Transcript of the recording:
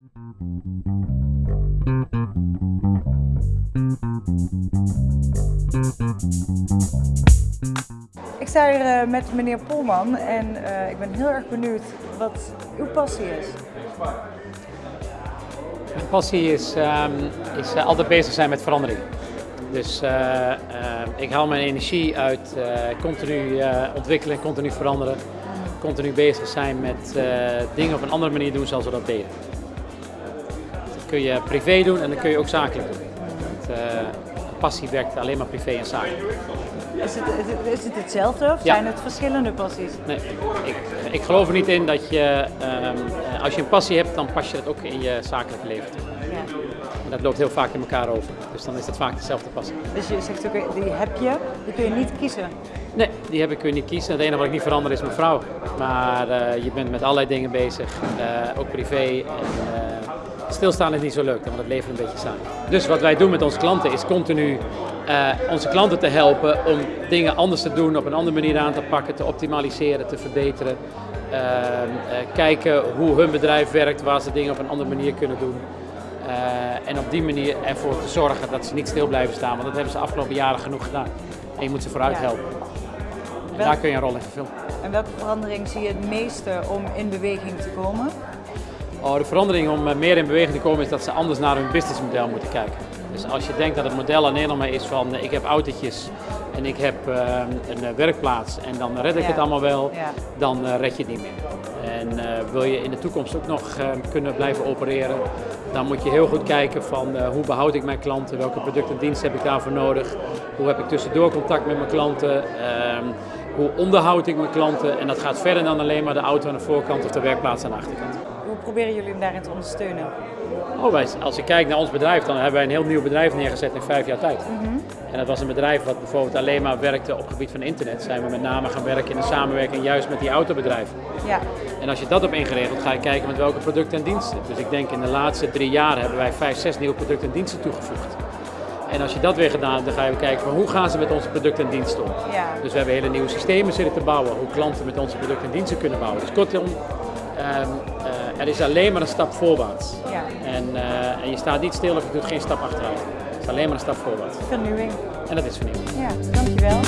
Ik sta hier eh, met meneer Polman en eh, ik ben heel erg benieuwd wat uw passie is. Mijn passie is, ehm, is eh, altijd bezig zijn met verandering. Dus ik haal mijn energie uit continu ontwikkelen, continu veranderen. Continu bezig zijn met dingen op een andere manier doen zoals we dat deden. Dat kun je privé doen en dat kun je ook zakelijk doen. Want, eh, passie werkt alleen maar privé en zakelijk. Is het, is het- is het hetzelfde of Ja. zijn het verschillende passies? Nee, ik, ik geloof er niet in dat je, ehm, eh, als je een passie hebt, dan pas je dat ook in je zakelijke leven toe. Ja. En dat loopt heel vaak in elkaar over. Dus dan is het vaak dezelfde passie. Dus je zegt ook, die heb je, die kun je niet kiezen. Nee, die heb ik kun je niet kiezen. Het enige wat ik niet verander is mijn vrouw. Maar eh, je bent met allerlei dingen bezig, eh, ook privé. En, eh, stilstaan is niet zo leuk, want het leven een beetje saai. Dus wat wij doen met onze klanten is continu eh, onze klanten te helpen om dingen anders te doen, op een andere manier aan te pakken, te optimaliseren, te verbeteren. Ehm, eh, kijken hoe hun bedrijf werkt, waar ze dingen op een andere manier kunnen doen. Eh, en op die manier ervoor te zorgen dat ze niet stil blijven staan, want dat hebben ze de afgelopen jaren genoeg gedaan. En je moet ze vooruit helpen. En daar kun je een rol in vervullen. En welke verandering zie je het meeste om in beweging te komen? Oh, de verandering om eh, meer in beweging te komen is dat ze anders naar hun businessmodel moeten kijken. Dus als je denkt dat het model alleen nog maar is van eh, ik heb autootjes en ik heb eh, een werkplaats en dan red ik Ja. het allemaal wel, Ja. dan red je het niet meer. En wil je in de toekomst ook nog kunnen blijven opereren, dan moet je heel goed kijken van hoe behoud ik mijn klanten, welke producten en diensten heb ik daarvoor nodig, hoe heb ik tussendoor contact met mijn klanten, ehm, hoe onderhoud ik mijn klanten en dat gaat verder dan alleen maar de auto aan de voorkant of de werkplaats aan de achterkant. Proberen jullie hem daarin te ondersteunen? Oh, wij, als ik kijk naar ons bedrijf, dan hebben wij een heel nieuw bedrijf neergezet in vijf jaar tijd. En dat was een bedrijf wat bijvoorbeeld alleen maar werkte op het gebied van internet. Zijn we met name gaan werken in de samenwerking juist met die autobedrijven. Ja, En als je dat hebt ingeregeld, ga je kijken met welke producten en diensten. Dus ik denk in de laatste drie jaar hebben wij vijf, zes nieuwe producten en diensten toegevoegd. En als je dat weer gedaan hebt, dan ga je kijken van hoe gaan ze met onze producten en diensten om. ja. Dus we hebben hele nieuwe systemen zitten te bouwen, hoe klanten met onze producten en diensten kunnen bouwen. Dus kortom, er is alleen maar een stap voorwaarts. Ja. En, eh, en je staat niet stil of je doet geen stap achteruit. Het is alleen maar een stap voorwaarts. Vernieuwing. En dat is vernieuwing. Ja, dankjewel.